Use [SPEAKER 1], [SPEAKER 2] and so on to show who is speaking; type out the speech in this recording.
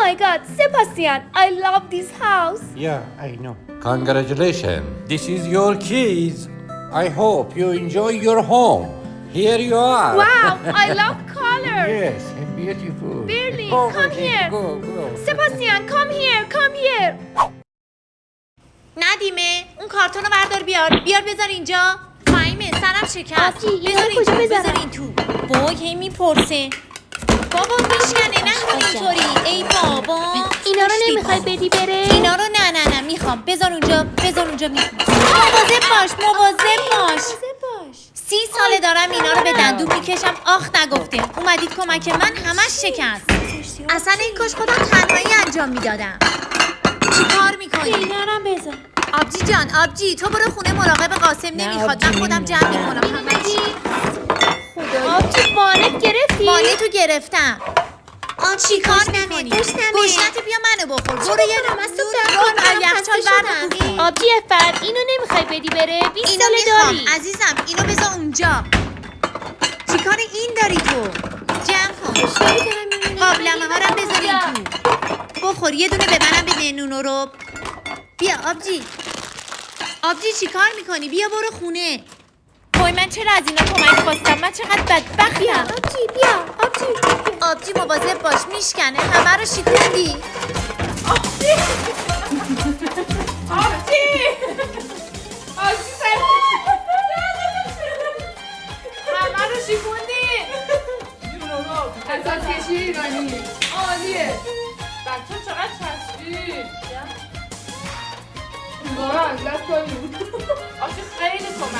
[SPEAKER 1] my god, Sebastian, I love this house.
[SPEAKER 2] Yeah, I know.
[SPEAKER 3] Congratulations. This is your keys.
[SPEAKER 2] I hope you enjoy your home. Here you are.
[SPEAKER 1] Wow, I love color.
[SPEAKER 2] yes, beautiful.
[SPEAKER 1] Berlin,
[SPEAKER 2] Go,
[SPEAKER 1] come here.
[SPEAKER 2] Go, go.
[SPEAKER 1] Sebastian, come here, come here.
[SPEAKER 4] ندیمه اون کارتون رو بردار بیار بیار بذار اینجا فهیمه سرم شکست بذار اینجا؟ بذار این تو وای هی می‌پرسه بابا میشکنه نکن اینطوری. ای بابا.
[SPEAKER 1] اینا رو نمی‌خوای. بدی بره؟
[SPEAKER 4] اینا رو نه نه نه می‌خوام. بذار اونجا بذار اونجا می‌خوام مواظب باش مواظب باش. سی ساله دارم اینا رو به دندون می‌کشم. آخ نگفته. اومدید کمک من همش شکست. اصلا این کاش خودم تنهایی انجام می‌دادم. چی کار می‌کنی؟
[SPEAKER 1] اینا رو هم بذار.
[SPEAKER 4] آبجی جان آبجی تو برو خونه مراقب قاسم. نمی‌خواد. من خودم جمع می‌کنم همش
[SPEAKER 1] آبجی
[SPEAKER 4] مالی تو گرفتم. آن چی کار می‌کنی؟ گشنت بیا منو بخور. برو یه نمست تو رو یخچال بردم
[SPEAKER 1] آبجی افت اینو نمی‌خوای بدی بره؟ 20
[SPEAKER 4] اینو
[SPEAKER 1] ساله
[SPEAKER 4] می‌خوام.
[SPEAKER 1] داری.
[SPEAKER 4] عزیزم اینو بذار اونجا. چیکار این داری تو؟ جمع کن. قابلمه ها رو بذار این تو. بخور یه دونه به منم بده نونو رو. بیا آبجی. آبجی چیکار می‌کنی؟ بیا برو خونه. وای من چرا از اینا کمک خواستم؟ من چقدر بدبختیم
[SPEAKER 1] آبجی بیا آبجی.
[SPEAKER 4] آبجی مواظب باش میشکنه همه رو شکوندی
[SPEAKER 5] آبجی. آبجی. سر همه رو شکوندی اساس کشی ایرانی. عالیه. بچه چقدر چسبید بارا اذیت کنیم آبجی خیلی کمک